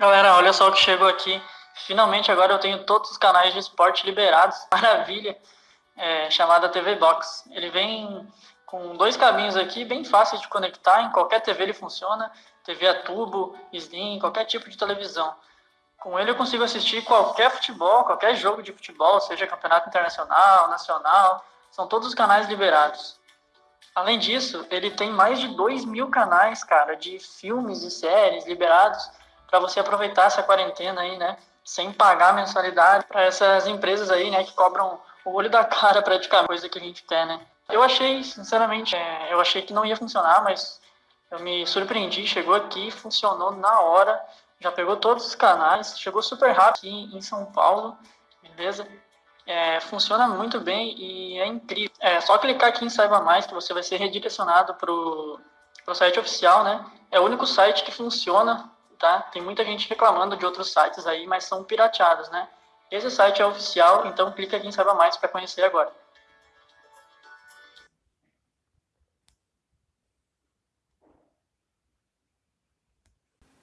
Galera, olha só o que chegou aqui. Finalmente agora eu tenho todos os canais de esporte liberados. Maravilha. É, chamada TV Box. Ele vem com dois cabinhos aqui, bem fáceis de conectar. Em qualquer TV ele funciona. TV a tubo, Slim, qualquer tipo de televisão. Com ele eu consigo assistir qualquer futebol, qualquer jogo de futebol, seja campeonato internacional, nacional. São todos os canais liberados. Além disso, ele tem mais de 2 mil canais, cara, de filmes e séries liberados para você aproveitar essa quarentena aí, né? Sem pagar mensalidade para essas empresas aí, né? Que cobram o olho da cara praticamente, coisa que a gente quer, né? Eu achei, sinceramente, é, eu achei que não ia funcionar, mas eu me surpreendi. Chegou aqui, funcionou na hora, já pegou todos os canais, chegou super rápido aqui em São Paulo, beleza? É, funciona muito bem e é incrível. É só clicar aqui em Saiba Mais que você vai ser redirecionado para o site oficial, né? É o único site que funciona tá? Tem muita gente reclamando de outros sites aí, mas são pirateados, né? Esse site é oficial, então clica aqui em Saiba Mais para conhecer agora.